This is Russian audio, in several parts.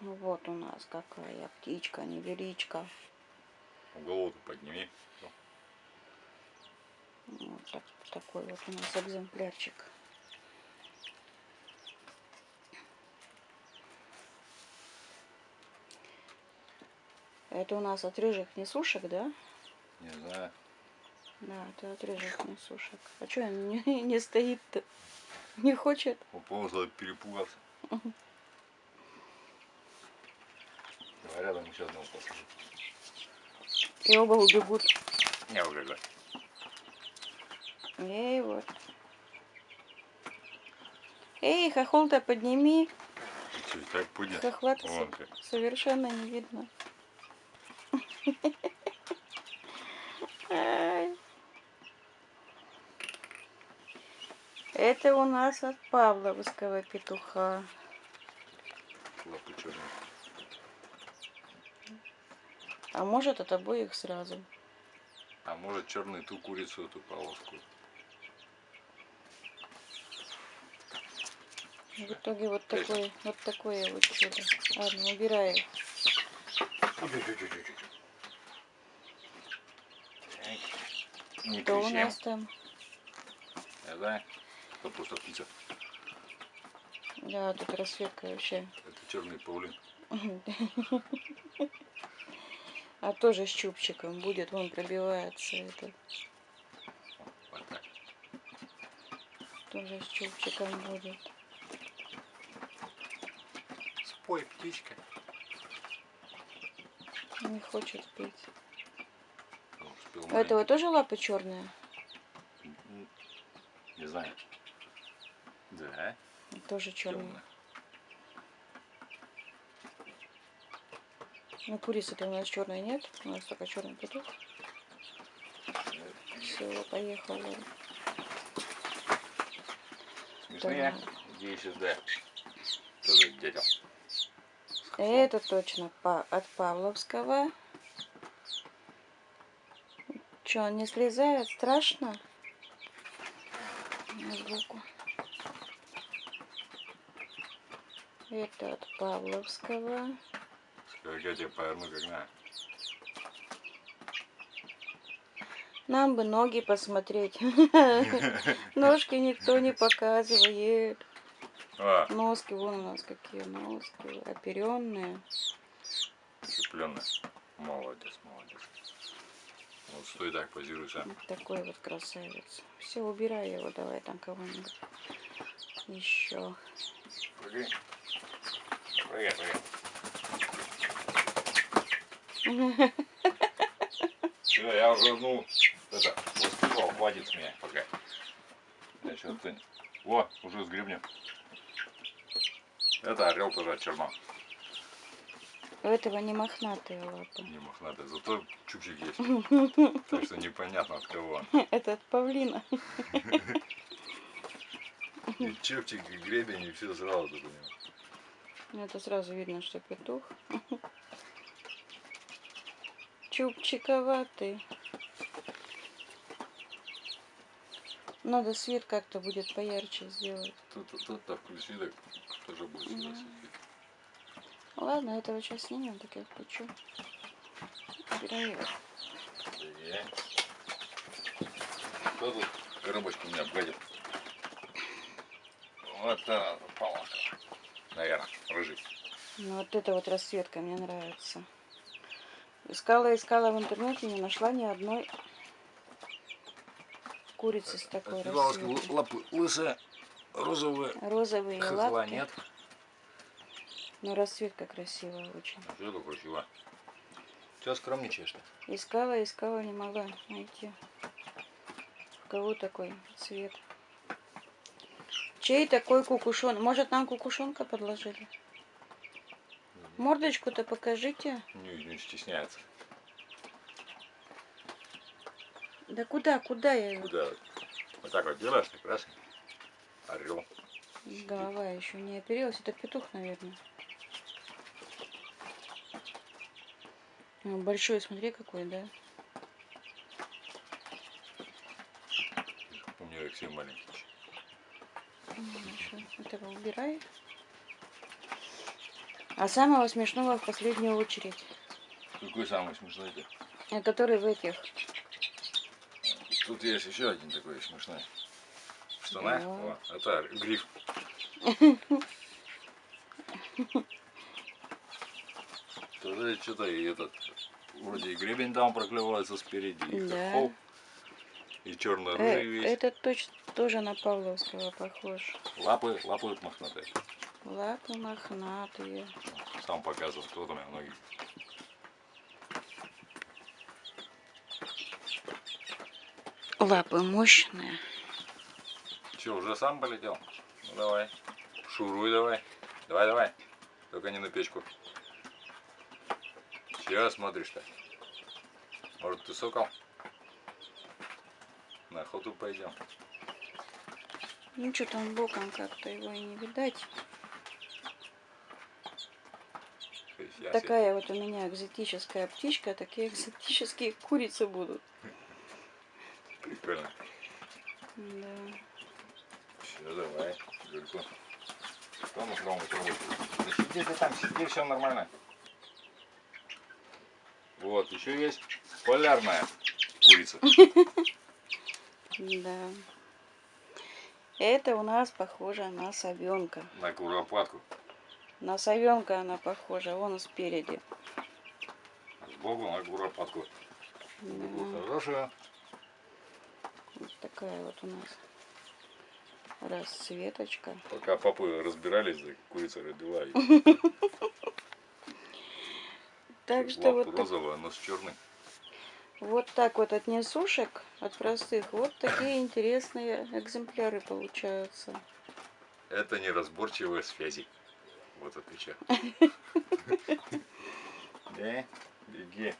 Ну Вот у нас какая птичка, невеличка. Голову подними. Вот так- такой вот у нас экземплярчик. Это у нас от рыжих несушек, да? Не знаю. Да, это от рыжих несушек. А что он не, не стоит-то? Не хочет? Уползла, перепугался. Давай рядом еще одного посажу. И оба убегут. Не убегай. Эй, вот. Эй, хохол-то подними. Чё, так Вон ты. совершенно не видно. Это у нас от Павловского петуха. Лапы черные. А может от обоих сразу. А может черный ту курицу, эту полоску. В итоге вот такое, вот такое вот чудо. Ладно, убираю. Не Что у нас там? Знаю. Это просто птица. Да, тут расцветка вообще. Это черный паулин. А тоже с чубчиком будет, вон пробивается так. Тоже с чубчиком будет. Спой, птичка. Не хочет пить. Он успел У этого тоже лапы черные? Не знаю. Да, Тоже черные. темно. Ну, курицы-то у нас черной нет. У нас только черный петух. Все, поехала. Смешные. Так. Иди сюда. Тоже дядя. Это точно от Павловского. Че, он не слезает? Страшно? На звуку. Это от Павловского. Я тебя поверну, как надо. Нам бы ноги посмотреть. Ножки никто не показывает. А, Носки, вон у нас какие носки. Оперенные. цепленная. Молодец, молодец. Вот стой так, позируй сам. Вот такой вот красавец. Все, убирай его, давай там кого-нибудь еще. Прыгай. Прыгай, прыгай. Все, я уже, ну, это, воспевал, хватит с меня пока. Я сейчас ты... О, уже с гребнем. Это орел тоже от черно. У этого не мохнатые лапы. Не мохнатый, зато чупчик есть. Так что непонятно от кого он. Это от павлина. И чупчик, и гребень, и все сразу тут у него. Это сразу видно, что петух. Чубчиковатый. Надо свет как-то будет поярче сделать. Тут, тут, тут так включи, так тоже будет сюда светить. Ладно, этого сейчас снимем, так я включу. Убираю его. Кто тут коробочку меня обгадил? Вот это полоска. Наверное, рыжий. Ну, вот эта вот расцветка мне нравится. Искала, искала в интернете, не нашла ни одной курицы с такой расцветкой. лапы лысые, розовые. Розовые Хохла лапки. нет. Но расцветка красивая очень. Это красиво. Все скромничаешь-то. Искала, искала, не могла найти. У кого такой цвет? Чей такой кукушон? Может, нам кукушонка подложили? Мордочку-то покажите. Не, не стесняется. Да куда, куда я? Куда? Вот так вот делаешь, так раз. Орел. Голова еще не оперилась. Это петух, наверное. Ну, Большой, смотри, какой, да? У меня Алексей маленький. Ну, Хорошо. Этого убирай. А самого смешного в последнюю очередь. Какой самый смешной-то? э, Который в этих. Тут есть еще один такой смешной. Штаны. Да. О, это гриф. Тоже что-то и этот вроде и гребень там проклевывается спереди, Да. хохол, и Э, черно-рыжий весь. этот точно тоже на Павловского похож. Лапы, лапы мохнатые. Лапы мохнатые. Сам показывал, кто там у меня ноги. Лапы мощные. Че, уже сам полетел? Ну давай. Шуруй давай. Давай, давай. Только не на печку. Чего смотришь-то? Может ты сокол? На охоту пойдем. Ну что там боком как-то его и не видать. То есть я Такая вот у меня экзотическая птичка, такие экзотические курицы будут. Прикольно. Да. Все, давай. Что мы кроме того? Да сиди ты там, сиди, все нормально. Вот, еще есть полярная курица. Да. Это у нас похоже на совенка. На куропатку. На совенка она похожа, вон спереди. Сбоку на куропатку. Да. Хорошая. Вот такая вот у нас расцветочка. Пока папы разбирались, да, курица родила. Так что вот, розовая, нос черный. вот так вот от несушек, от простых, вот такие интересные экземпляры получаются. Это неразборчивые связи. Вот отвечаю. Не, беги.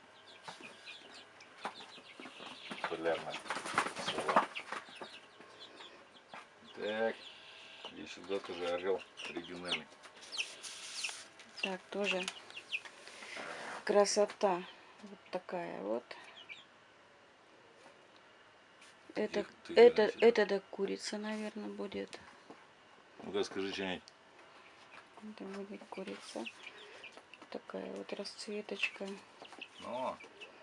Полярная сова. Так, и сюда тоже орел оригинальный. Так, тоже красота. Вот такая вот. Это, это, значит. это да курица, наверное, будет. Ну-ка скажи что-нибудь. Это будет курица. Такая вот расцветочка. Ну,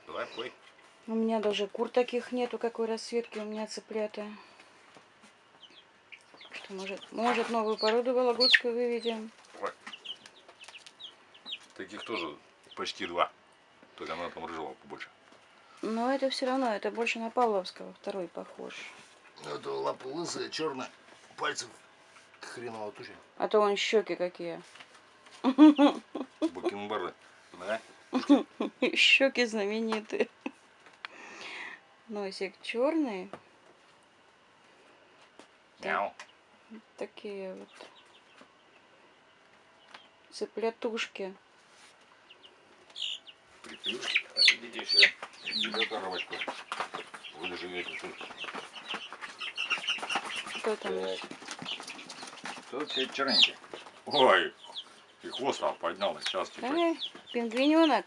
давай пой. У меня даже кур таких нету, какой расцветки у меня цыплята. Что, может, может новую породу вологодскую выведем? Давай. Таких тоже почти два. Только она там рыжего побольше. Но это все равно, это больше на Павловского, второй похож. Ну, это лапы лысые, черные, пальцев хреново туча. А то он щеки какие. Бакенбарды. Да? Щеки знаменитые. Носик черный. Мяу. Такие вот цыплятушки. Приплюшки. Идите сюда. Берет коробочку. Вы живете тут. Что там? Так. Тут все черненькие. Ой. И хвост там поднял. Сейчас типа. Эй, пингвиненок.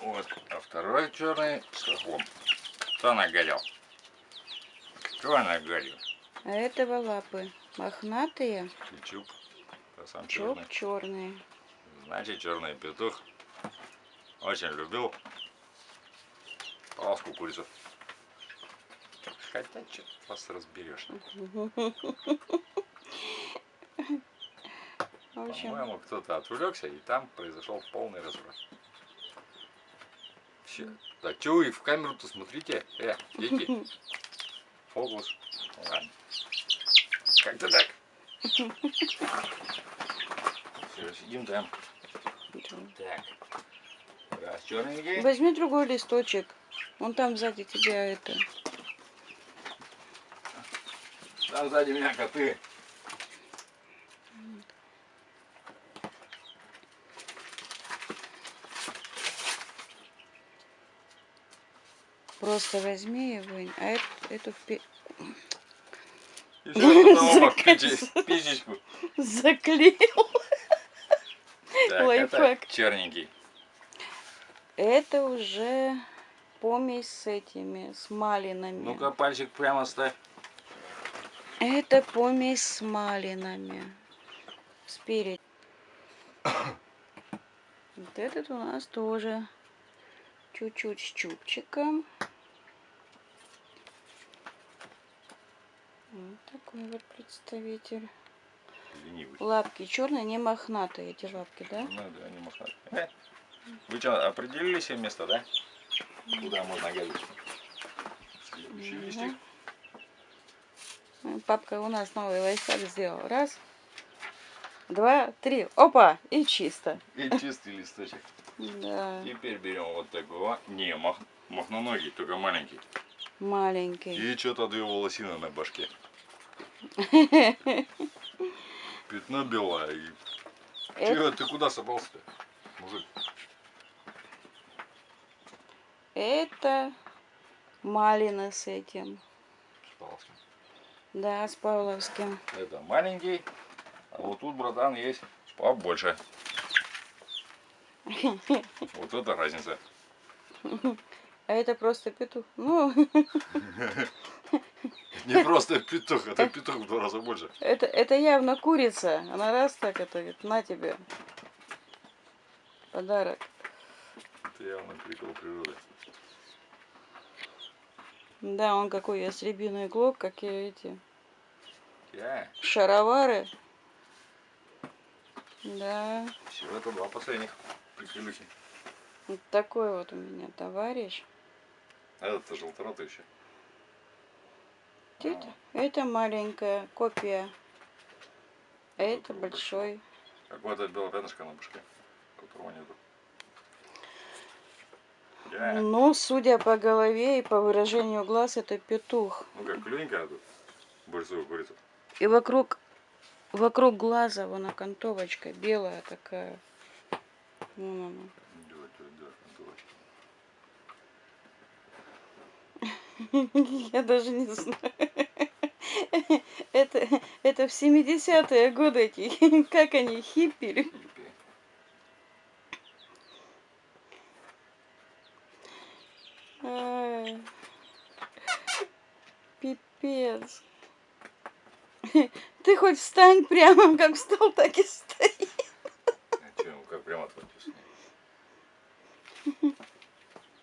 Вот. А второй черный с хохлом. Кто нагорел? Кто нагорел? А этого лапы мохнатые, Чуп. А сам чоп черный. черные. Значит, черный петух очень любил полоску курицу. Хотя, что вас разберешь. По-моему, кто-то отвлекся, и там произошел полный разврат. Все. Да что вы в камеру-то смотрите? Э, дети. Фокус. Ладно. Как-то так. Все, сидим там. Так. Раз, черненький. возьми другой листочек. Вон там сзади тебя это. Там сзади меня коты. Просто возьми и вынь. А эту, эту в пе- Еще потом оба Закатись. пичи- пичечку. заклеил. Так, Лайфхак. черненький. Это уже помесь с этими, с малинами. Ну-ка, пальчик прямо ставь. Это помесь с малинами. Спереди. Вот этот у нас тоже чуть-чуть с чубчиком. Вот такой вот представитель. Ленивый. Лапки черные, не мохнатые эти лапки, да? Ну да, не мохнатый. Э, Вы что, определили себе место, да? Куда можно гадить? Следующий листик. Папка у нас новый лайфхак сделал. Раз, два, три. Опа! И чисто. И чистый листочек. Да, Теперь берем вот такого. Не, мах... махноногий, только маленький. маленький. И что-то две волосины на башке. Пятно белое. Это, ты куда собрался-то? Мужик. это малина с этим. Спался. Да, с Павловским. Это маленький. А вот тут, братан, есть побольше. Вот это разница. А это просто петух. Ну, Не просто петух, это петух в два раза больше. это, это явно курица. Она раз так это говорит, на тебе. Подарок. Это явно прикол природы. Да, он какой ястребиный клок, какие эти Я. шаровары. Да, Все, это два последних приколюхи. вот такой вот у меня товарищ. А это желторотый еще. Это, это маленькая копия. А это такой большой. Какое-то белое пятнышко на башке, которого нету. Я. Ну, судя по голове и по выражению глаз, это петух. Ну как, клюненькая тут. Больше курица. И вокруг, вокруг глаза вон окантовочка белая такая. Вон она. Я даже не знаю. Это, это в 70-е годы эти, как они, хиппи. Ай. Пипец. Ты хоть встань прямо, как встал, так и стоит. А че, ну как прямо отводишь?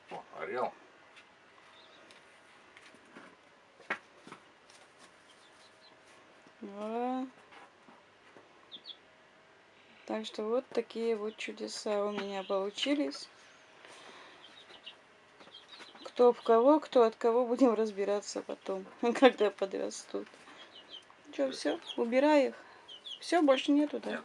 О, орел. Да. Так что вот такие вот чудеса у меня получились. Кто в кого, кто от кого, будем разбираться потом, когда подрастут. Что, все, убирай их. Все, больше нету, да? Нет.